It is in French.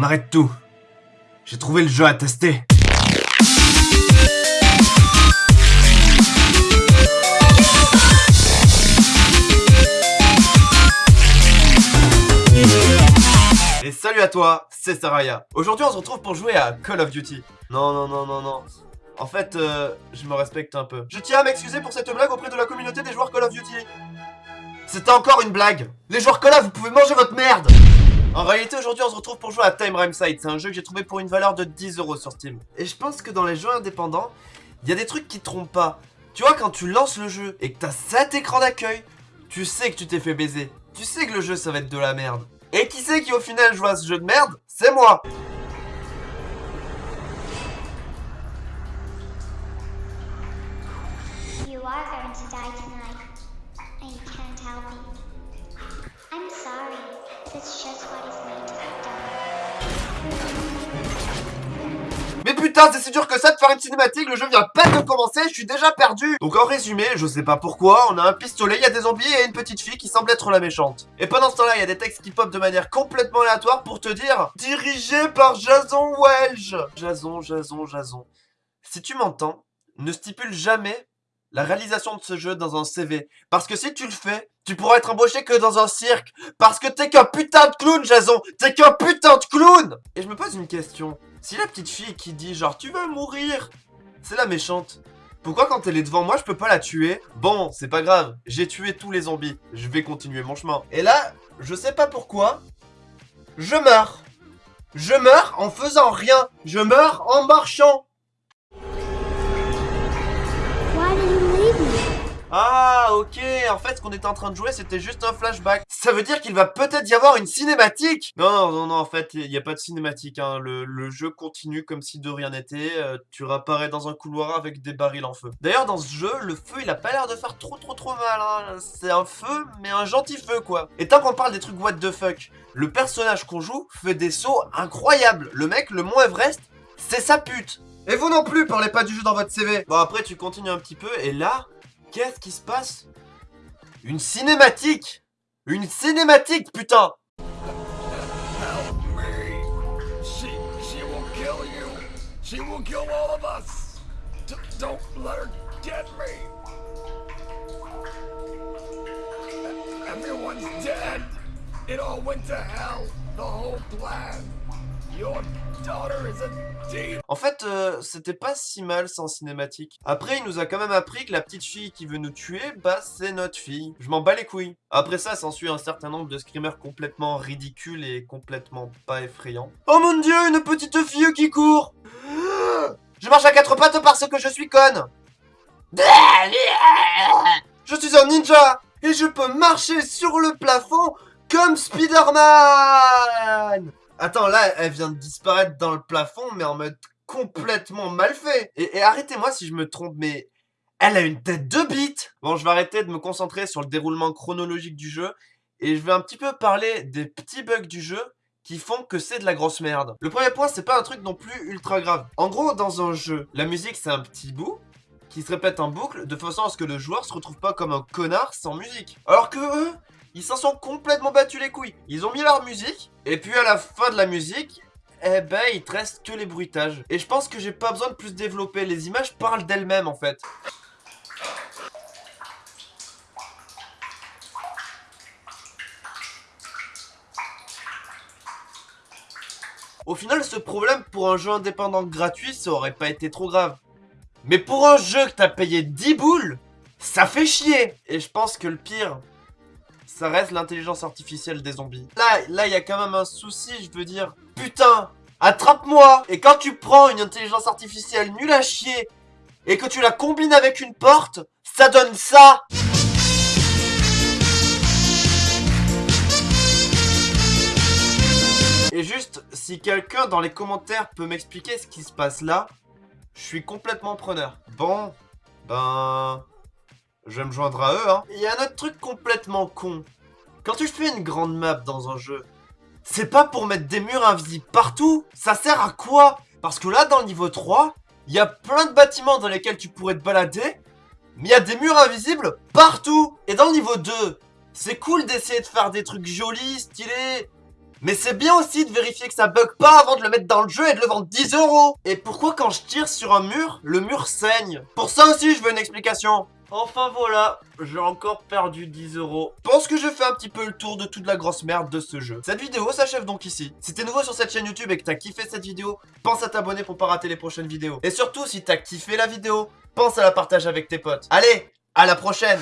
On arrête tout. J'ai trouvé le jeu à tester. Et salut à toi, c'est Saraya. Aujourd'hui on se retrouve pour jouer à Call of Duty. Non, non, non, non, non. En fait, euh, je me respecte un peu. Je tiens à m'excuser pour cette blague auprès de la communauté des joueurs Call of Duty. C'était encore une blague. Les joueurs Call of, vous pouvez manger votre merde. En réalité, aujourd'hui, on se retrouve pour jouer à Time Rhyme Side. C'est un jeu que j'ai trouvé pour une valeur de 10 euros sur Steam. Et je pense que dans les jeux indépendants, il y a des trucs qui te trompent pas. Tu vois, quand tu lances le jeu et que t'as cet écran d'accueil, tu sais que tu t'es fait baiser. Tu sais que le jeu, ça va être de la merde. Et qui c'est qui au final joue à ce jeu de merde? C'est moi You are going to Mais putain, c'est si dur que ça de faire une cinématique, le jeu vient pas de commencer, je suis déjà perdu Donc en résumé, je sais pas pourquoi, on a un pistolet, il y a des zombies et une petite fille qui semble être la méchante. Et pendant ce temps-là, il y a des textes qui pop de manière complètement aléatoire pour te dire « Dirigé par Jason Welch !» Jason, Jason, Jason. Si tu m'entends, ne stipule jamais la réalisation de ce jeu dans un CV. Parce que si tu le fais, tu pourras être embauché que dans un cirque. Parce que t'es qu'un putain de clown, Jason T'es qu'un putain de clown Et je me pose une question. Si la petite fille qui dit genre tu veux mourir, c'est la méchante. Pourquoi quand elle est devant moi, je peux pas la tuer? Bon, c'est pas grave, j'ai tué tous les zombies. Je vais continuer mon chemin. Et là, je sais pas pourquoi, je meurs. Je meurs en faisant rien. Je meurs en marchant. Ah, ok, en fait, ce qu'on était en train de jouer, c'était juste un flashback. Ça veut dire qu'il va peut-être y avoir une cinématique? Non, non, non, en fait, il n'y a pas de cinématique, hein. le, le jeu continue comme si de rien n'était, euh, tu réapparais dans un couloir avec des barils en feu. D'ailleurs, dans ce jeu, le feu, il a pas l'air de faire trop, trop, trop mal, hein. c'est un feu, mais un gentil feu, quoi. Et tant qu'on parle des trucs what the fuck, le personnage qu'on joue fait des sauts incroyables. Le mec, le Mont Everest, c'est sa pute Et vous non plus, parlez pas du jeu dans votre CV Bon, après, tu continues un petit peu, et là... Qu'est-ce qui se passe? Une cinématique Une cinématique, putain Everyone's dead. It all went to hell. The whole plan. En fait, euh, c'était pas si mal sans cinématique. Après, il nous a quand même appris que la petite fille qui veut nous tuer, bah c'est notre fille. Je m'en bats les couilles. Après ça, s'ensuit un certain nombre de screamers complètement ridicules et complètement pas effrayants. Oh mon dieu, une petite fille qui court Je marche à quatre pattes parce que je suis conne Je suis un ninja et je peux marcher sur le plafond comme Spider-Man Attends, là, elle vient de disparaître dans le plafond, mais en mode complètement mal fait. Et, arrêtez-moi si je me trompe, mais elle a une tête de bite Bon, je vais arrêter de me concentrer sur le déroulement chronologique du jeu, et je vais un petit peu parler des petits bugs du jeu qui font que c'est de la grosse merde. Le premier point, c'est pas un truc non plus ultra grave. En gros, dans un jeu, la musique, c'est un petit bout, qui se répète en boucle de façon à ce que le joueur se retrouve pas comme un connard sans musique. Alors que eux, ils s'en sont complètement battus les couilles. Ils ont mis leur musique, et puis à la fin de la musique, eh ben il te reste que les bruitages. Et je pense que j'ai pas besoin de plus développer, les images parlent d'elles-mêmes en fait. Au final, ce problème pour un jeu indépendant gratuit, ça aurait pas été trop grave. Mais pour un jeu que t'as payé 10 boules, ça fait chier Et je pense que le pire, ça reste l'intelligence artificielle des zombies. Là, là, il y a quand même un souci, je veux dire. Putain, attrape-moi Et quand tu prends une intelligence artificielle nulle à chier, et que tu la combines avec une porte, ça donne ça Et juste, si quelqu'un dans les commentaires peut m'expliquer ce qui se passe là, je suis complètement preneur. Bon, ben... Je vais me joindre à eux, hein. Il y a un autre truc complètement con. Quand tu fais une grande map dans un jeu, c'est pas pour mettre des murs invisibles partout. Ça sert à quoi? Parce que là, dans le niveau 3, il y a plein de bâtiments dans lesquels tu pourrais te balader, mais il y a des murs invisibles partout. Et dans le niveau 2, c'est cool d'essayer de faire des trucs jolis, stylés, Mais c'est bien aussi de vérifier que ça bug pas avant de le mettre dans le jeu et de le vendre 10 euros. Et pourquoi quand je tire sur un mur, le mur saigne? Pour ça aussi, je veux une explication. Enfin voilà, j'ai encore perdu 10 euros. Je pense que je fais un petit peu le tour de toute la grosse merde de ce jeu. Cette vidéo s'achève donc ici. Si t'es nouveau sur cette chaîne YouTube et que t'as kiffé cette vidéo, pense à t'abonner pour pas rater les prochaines vidéos. Et surtout, si t'as kiffé la vidéo, pense à la partager avec tes potes. Allez, à la prochaine